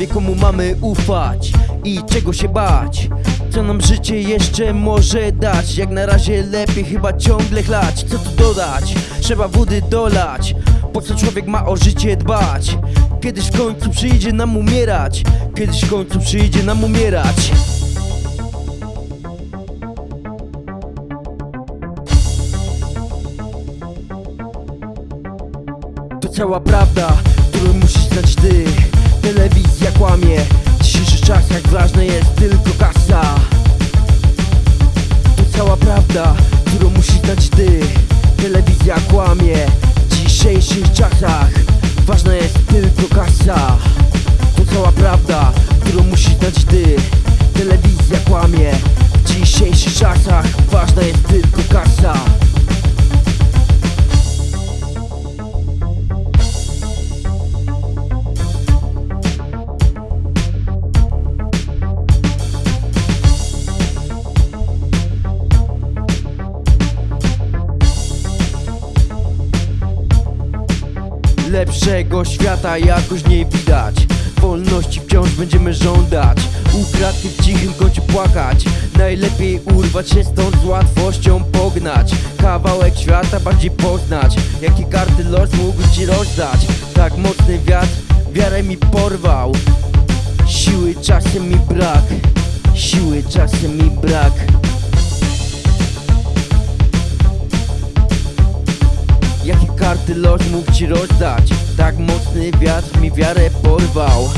wie komu mamy ufać i czego się bać. Co nam życie jeszcze może dać? Jak na razie lepiej chyba ciągle chlać. Co tu dodać? Trzeba wody dolać. Po co człowiek ma o życie dbać? Kiedyś w końcu przyjdzie nam umierać. Kiedyś w końcu przyjdzie nam umierać. To cała prawda, którą musisz znać ty Telewizja kłamie. W dzisiejszych czasach ważna jest tylko kasa. To cała prawda, którą musisz znać ty. Telewizja kłamie. W dzisiejszych czasach ważna jest tylko kasa. To cała prawda, którą musisz znać ty Lepszego świata jakoś nie widać. Wolności wciąż będziemy żądać. Ukradki w cichym kącie płakać. Najlepiej urwać się stąd z łatwością pognać. Kawałek świata bardziej poznać. Jakie karty los mógł ci rozdać? Tak mocny wiatr wiarę mi porwał. Siły czasem mi brak. Siły czasem mi brak karty los mógł ci rozdać. Tak mocny wiatr mi wiarę porwał